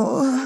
Oh.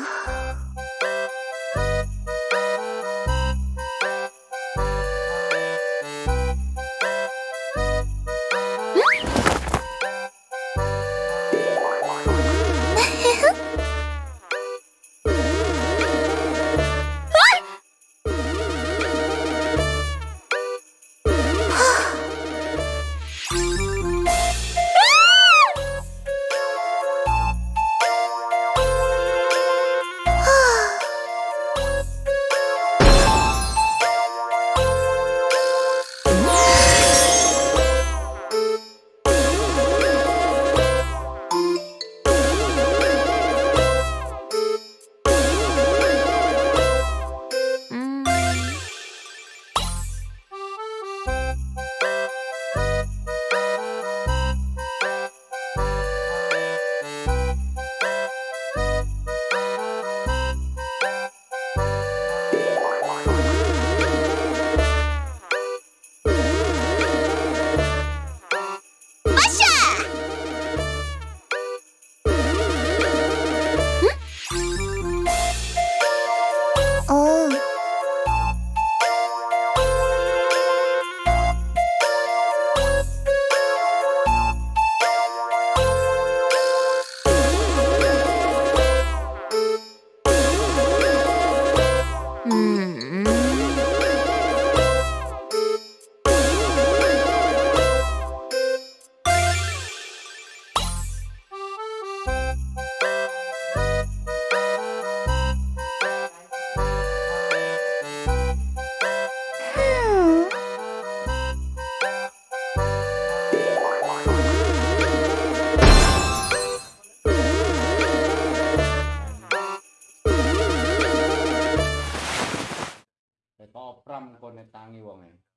Tăng 艳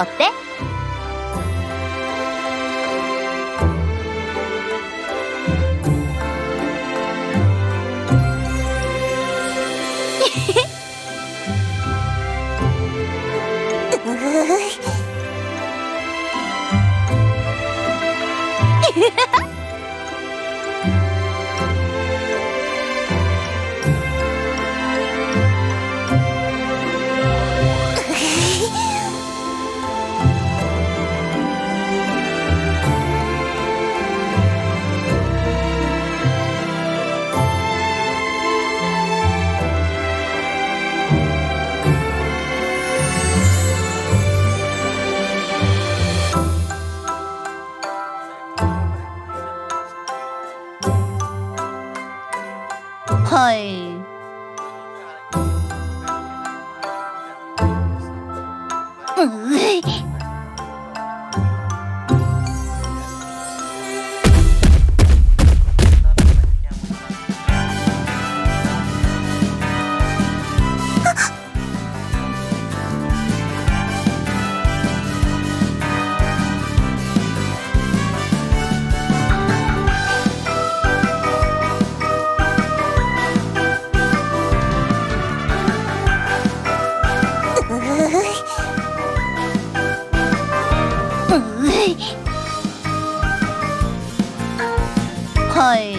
追ってうふ。はい。うい Hi.